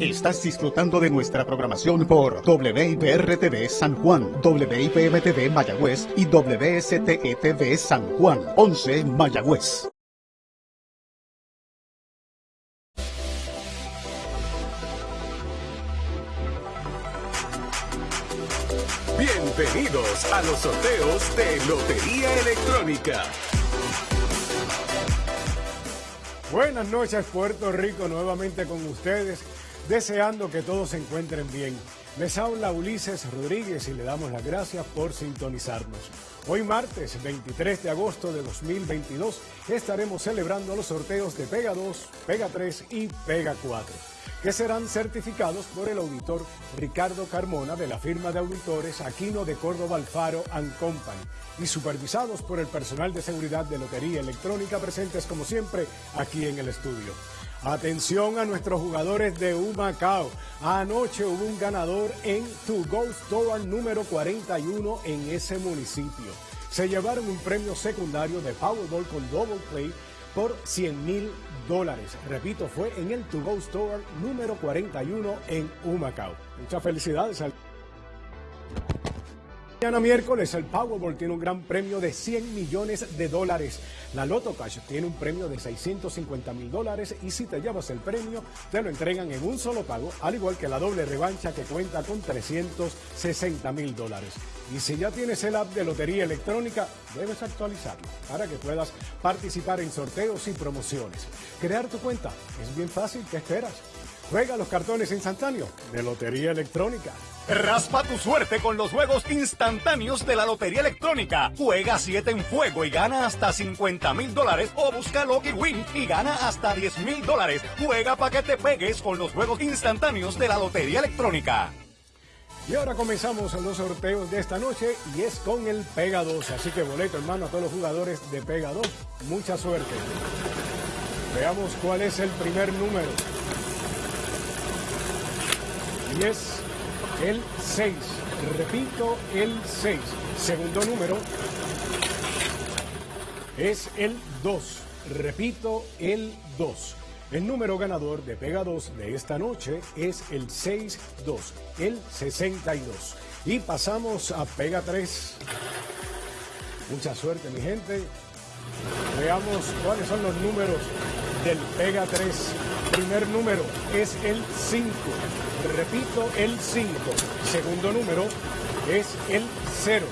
Estás disfrutando de nuestra programación por WIPR-TV San Juan, WIPM-TV Mayagüez y WSTE-TV San Juan, 11 Mayagüez. Bienvenidos a los sorteos de Lotería Electrónica. Buenas noches Puerto Rico, nuevamente con ustedes deseando que todos se encuentren bien. Les habla Ulises Rodríguez y le damos las gracias por sintonizarnos. Hoy martes 23 de agosto de 2022 estaremos celebrando los sorteos de Pega 2, Pega 3 y Pega 4, que serán certificados por el auditor Ricardo Carmona de la firma de auditores Aquino de Córdoba Alfaro Company y supervisados por el personal de seguridad de Lotería Electrónica presentes como siempre aquí en el estudio. Atención a nuestros jugadores de Humacao. Anoche hubo un ganador en To Go Store número 41 en ese municipio. Se llevaron un premio secundario de Powerball con Double Play por 100 mil dólares. Repito, fue en el To Go Store número 41 en Humacao. Muchas felicidades al... Mañana miércoles el Powerball tiene un gran premio de 100 millones de dólares. La Loto Cash tiene un premio de 650 mil dólares y si te llevas el premio te lo entregan en un solo pago, al igual que la doble revancha que cuenta con 360 mil dólares. Y si ya tienes el app de Lotería Electrónica, debes actualizarlo para que puedas participar en sorteos y promociones. Crear tu cuenta es bien fácil, ¿qué esperas? Juega los cartones instantáneos de Lotería Electrónica. Raspa tu suerte con los juegos instantáneos de la Lotería Electrónica. Juega 7 en fuego y gana hasta 50 mil dólares o busca Lucky Win y gana hasta 10 mil dólares. Juega para que te pegues con los juegos instantáneos de la Lotería Electrónica. Y ahora comenzamos los sorteos de esta noche y es con el Pega 2. Así que boleto, hermano, a todos los jugadores de Pega 2. Mucha suerte. Veamos cuál es el primer número. Y es el 6. Repito, el 6. Segundo número es el 2. Repito, el 2. El número ganador de Pega 2 de esta noche es el 62, el 62. Y pasamos a Pega 3. Mucha suerte, mi gente. Veamos cuáles son los números del Pega 3. Primer número es el 5. Repito, el 5. Segundo número es el 0.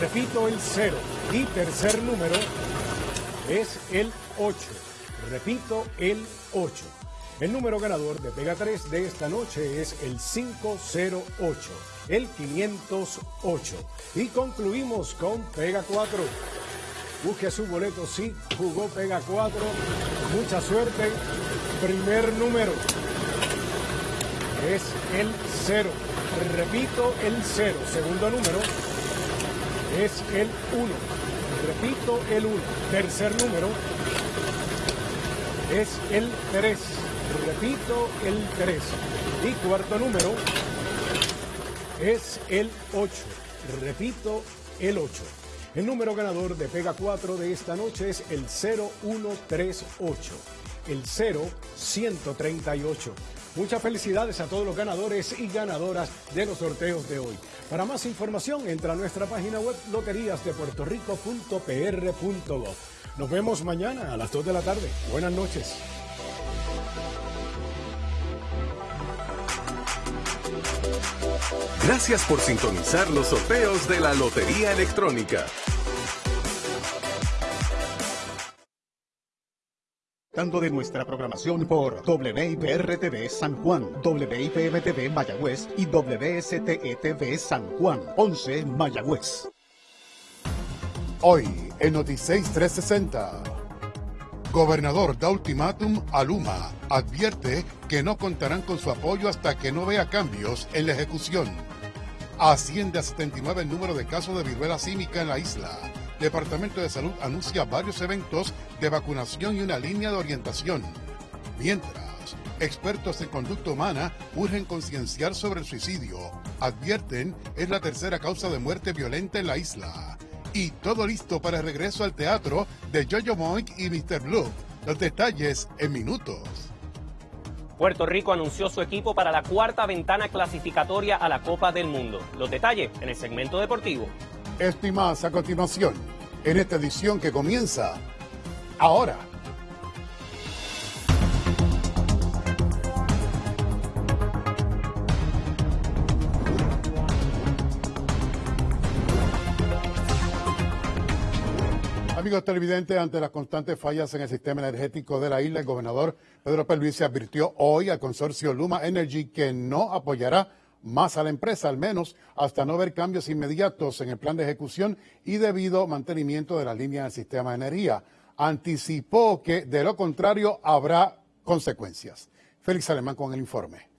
Repito, el 0. Y tercer número es el 8. Repito, el 8. El número ganador de Pega 3 de esta noche es el 508, el 508. Y concluimos con Pega 4. Busque su boleto si jugó Pega 4. Mucha suerte. Primer número es el 0. Repito, el 0. Segundo número es el 1. Repito, el 1. Tercer número es el 3. Repito, el 3. Y cuarto número es el 8. Repito, el 8. El número ganador de Pega 4 de esta noche es el 0138, el 0138. Muchas felicidades a todos los ganadores y ganadoras de los sorteos de hoy. Para más información, entra a nuestra página web loteríasdepuertorico.pr.gov. Nos vemos mañana a las 2 de la tarde. Buenas noches. Gracias por sintonizar los sorteos de la Lotería Electrónica. De nuestra programación por WIPR-TV San Juan, WIPM-TV Mayagüez y WSTE-TV San Juan, 11 Mayagüez. Hoy en Noticias 360. Gobernador da ultimátum a Luma. Advierte que no contarán con su apoyo hasta que no vea cambios en la ejecución. Asciende a 79 el número de casos de viruela símica en la isla. Departamento de Salud anuncia varios eventos de vacunación y una línea de orientación. Mientras, expertos en conducta humana urgen concienciar sobre el suicidio. Advierten es la tercera causa de muerte violenta en la isla. Y todo listo para el regreso al teatro de Jojo Moink y Mr. Blue. Los detalles en minutos. Puerto Rico anunció su equipo para la cuarta ventana clasificatoria a la Copa del Mundo. Los detalles en el segmento deportivo. Esto y más a continuación, en esta edición que comienza ahora. Amigos televidentes, ante las constantes fallas en el sistema energético de la isla, el gobernador Pedro Pelluisi advirtió hoy al consorcio Luma Energy que no apoyará más a la empresa, al menos hasta no ver cambios inmediatos en el plan de ejecución y debido mantenimiento de las líneas del sistema de energía. Anticipó que, de lo contrario, habrá consecuencias. Félix Alemán con el informe.